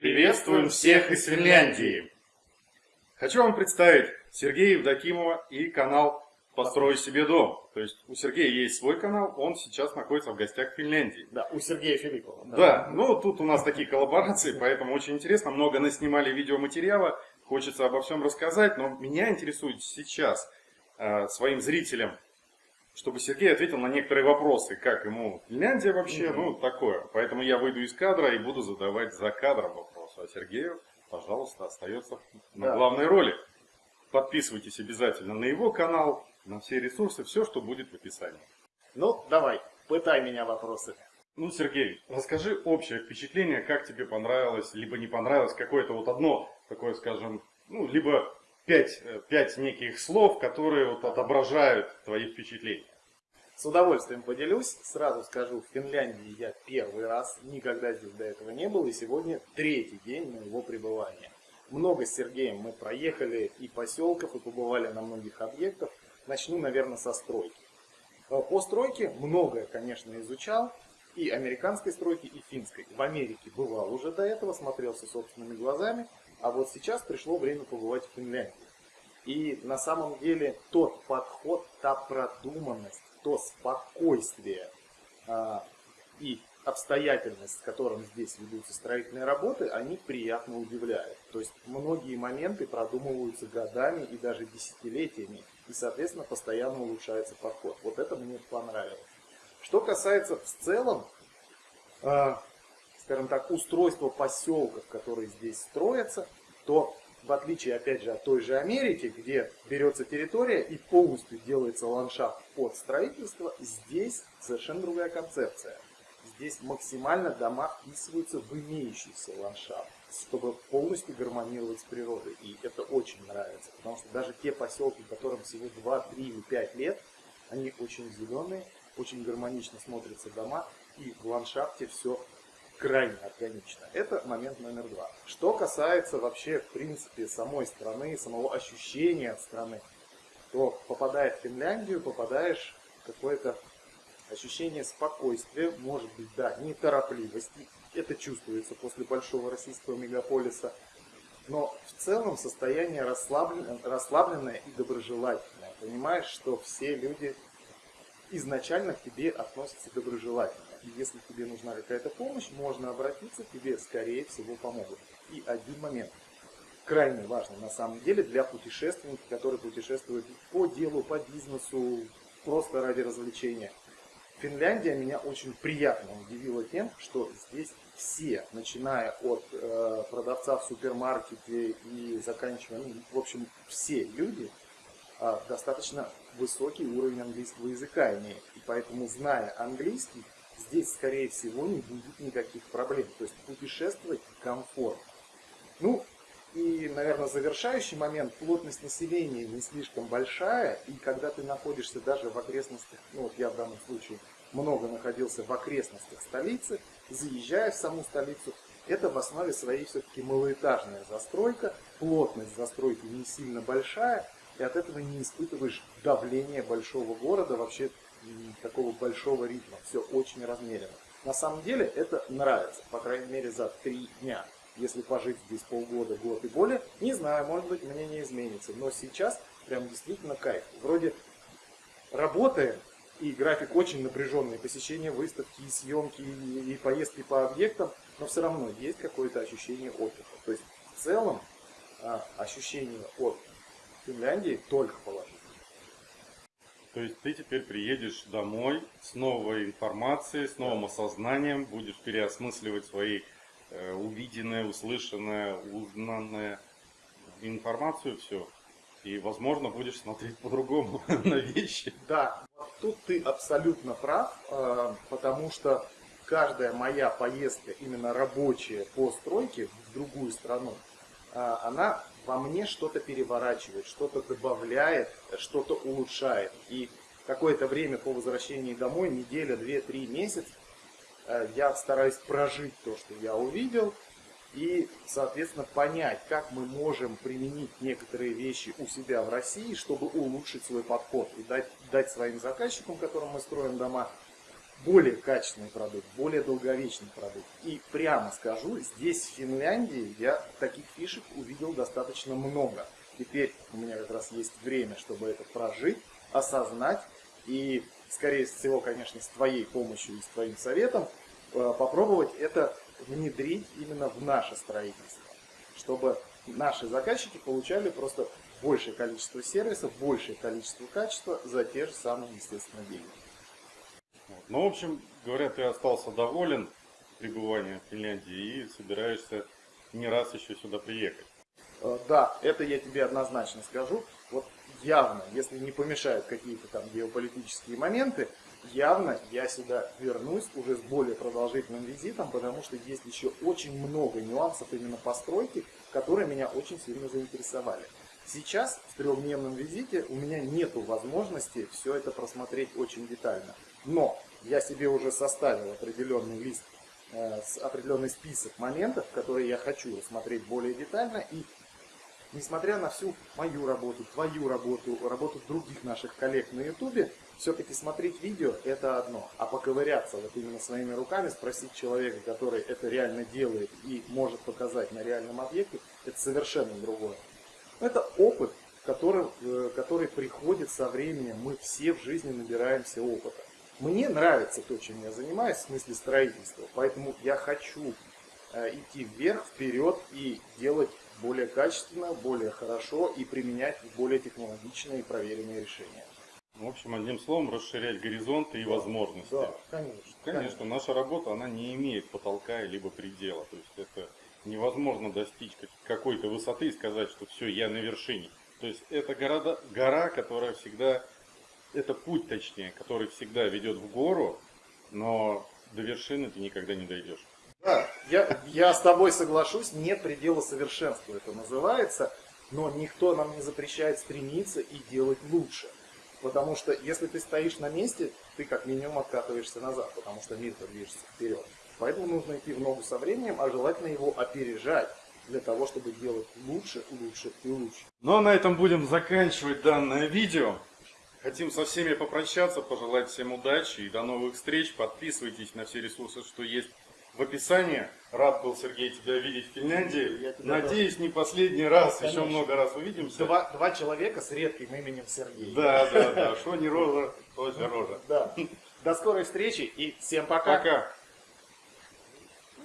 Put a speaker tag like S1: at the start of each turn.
S1: Приветствуем всех из Финляндии! Хочу вам представить Сергея Евдокимова и канал «Построй себе дом». То есть у Сергея есть свой канал, он сейчас находится в гостях в Финляндии.
S2: Да, у Сергея Филиппова.
S1: Да, да ну тут у нас такие коллаборации, поэтому очень интересно. Много наснимали видеоматериала, хочется обо всем рассказать, но меня интересует сейчас э, своим зрителям, чтобы Сергей ответил на некоторые вопросы, как ему Финляндия вообще, -hmm. ну такое. Поэтому я выйду из кадра и буду задавать за кадром вопросы. А Сергею пожалуйста, остается на да. главной роли. Подписывайтесь обязательно на его канал, на все ресурсы, все, что будет в описании.
S2: Ну, давай, пытай меня вопросы.
S1: Ну, Сергей, расскажи общее впечатление, как тебе понравилось, либо не понравилось, какое-то вот одно такое, скажем, ну, либо пять, э, пять неких слов, которые вот отображают твои впечатления.
S2: С удовольствием поделюсь. Сразу скажу, в Финляндии я первый раз, никогда здесь до этого не был, и сегодня третий день моего пребывания. Много с Сергеем мы проехали и поселков, и побывали на многих объектах. Начну, наверное, со стройки. Э, по стройке многое, конечно, изучал, и американской стройки, и финской. В Америке бывал уже до этого, смотрелся собственными глазами, а вот сейчас пришло время побывать в Финляндии. И на самом деле тот подход, та продуманность, то спокойствие а, и обстоятельность, с которым здесь ведутся строительные работы, они приятно удивляют. То есть многие моменты продумываются годами и даже десятилетиями, и, соответственно, постоянно улучшается подход. Вот это мне понравилось. Что касается в целом, э, скажем так, устройства поселков, которые здесь строятся, то в отличие, опять же, от той же Америки, где берется территория и полностью делается ландшафт под строительство, здесь совершенно другая концепция. Здесь максимально дома вписываются в имеющийся ландшафт, чтобы полностью гармонировать с природой. И это очень нравится, потому что даже те поселки, которым всего 2, 3 или 5 лет, они очень зеленые, очень гармонично смотрятся дома, и в ландшафте все крайне органично. Это момент номер два. Что касается вообще, в принципе, самой страны, самого ощущения от страны, то попадая в Финляндию, попадаешь в какое-то ощущение спокойствия, может быть, да, неторопливости. Это чувствуется после большого российского мегаполиса. Но в целом состояние расслабленное, расслабленное и доброжелательное. Понимаешь, что все люди изначально к тебе относятся доброжелательно. И если тебе нужна какая-то помощь, можно обратиться, тебе скорее всего помогут. И один момент, крайне важный на самом деле для путешественников, которые путешествуют по делу, по бизнесу, просто ради развлечения. Финляндия меня очень приятно удивила тем, что здесь все, начиная от э, продавца в супермаркете и заканчивая, ну, в общем, все люди э, достаточно высокий уровень английского языка имеют. И поэтому, зная английский, здесь, скорее всего, не будет никаких проблем. То есть путешествовать комфортно. Ну, и, наверное, завершающий момент, плотность населения не слишком большая, и когда ты находишься даже в окрестностях, ну вот я в данном случае много находился в окрестностях столицы, заезжая в саму столицу, это в основе своей все-таки малоэтажная застройка, плотность застройки не сильно большая, и от этого не испытываешь давления большого города, вообще такого большого ритма. Все очень размеренно. На самом деле это нравится, по крайней мере за три дня. Если пожить здесь полгода, год и более, не знаю, может быть мнение изменится. Но сейчас прям действительно кайф. Вроде работаем, и график очень напряженный, посещение выставки, и съемки, и, и поездки по объектам, но все равно есть какое-то ощущение отдыха. То есть в целом а, ощущение от Финляндии только положительное.
S1: То есть ты теперь приедешь домой с новой информацией, с новым осознанием, будешь переосмысливать свои э, увиденное, услышанное, узнанное информацию, все. И, возможно, будешь смотреть по-другому на вещи.
S2: Да, тут ты абсолютно прав, э, потому что каждая моя поездка, именно рабочая по стройке в другую страну, э, она во мне что-то переворачивает, что-то добавляет, что-то улучшает. И какое-то время по возвращении домой, неделя, две, три месяца, э, я стараюсь прожить то, что я увидел, и, соответственно, понять, как мы можем применить некоторые вещи у себя в России, чтобы улучшить свой подход и дать, дать своим заказчикам, которым мы строим дома, более качественный продукт, более долговечный продукт. И прямо скажу, здесь в Финляндии я таких фишек увидел достаточно много. Теперь у меня как раз есть время, чтобы это прожить, осознать и, скорее всего, конечно, с твоей помощью и с твоим советом э, попробовать это внедрить именно в наше строительство, чтобы наши заказчики получали просто большее количество сервисов, большее количество качества за те же самые, естественно, деньги.
S1: Вот. Ну, в общем, говорят, ты остался доволен пребыванием в Финляндии и собираешься не раз еще сюда приехать.
S2: Э, Да, это я тебе однозначно скажу. Вот явно, если не помешают какие-то там геополитические моменты, явно я сюда вернусь уже с более продолжительным визитом, потому что есть еще очень много нюансов именно постройки, которые меня очень сильно заинтересовали. Сейчас в трехдневном визите у меня нет возможности все это просмотреть очень детально. Но я себе уже составил определенный лист, э, определенный список моментов, которые я хочу рассмотреть более детально и несмотря на всю мою работу, твою работу, работу других наших коллег на ютубе, все-таки смотреть видео это одно, а поковыряться вот именно своими руками, спросить человека, который это реально делает и может показать на реальном объекте, это совершенно другое. Это опыт, который, э, который приходит со временем, мы все в жизни набираемся опыта. Мне нравится то, чем я занимаюсь, в смысле строительства, поэтому я хочу э, идти вверх, вперед и делать более качественно, более хорошо и применять более технологичные и проверенные решения.
S1: В общем, одним словом, расширять горизонты и возможности.
S2: Да, конечно.
S1: Конечно, наша работа, она не имеет потолка либо предела. То есть это невозможно достичь как- какой-то высоты и сказать, что все, я на вершине. То есть это города, гора, которая всегда, это путь точнее, который всегда ведет в гору, но до вершины ты никогда не дойдешь.
S2: Да, я, я с тобой соглашусь, нет предела совершенства это называется, но никто нам не запрещает стремиться и делать лучше. Потому что если ты стоишь на месте, ты как минимум откатываешься назад, потому что мир движется вперед. Поэтому нужно идти в ногу со временем, а желательно его опережать для того, чтобы делать лучше, лучше и лучше.
S1: Ну а на этом будем заканчивать данное видео. Хотим со всеми попрощаться, пожелать всем удачи и до новых встреч. Подписывайтесь на все ресурсы, что есть в описании. Рад был, Сергей, тебя видеть в Финляндии. Надеюсь, не последний раз, еще
S2: Конечно.
S1: много раз увидимся.
S2: Два, два человека с редким именем Сергей.
S1: Да, да, да. Что не рожа, то рожа.
S2: Да. До скорой встречи и всем пока.
S1: Пока.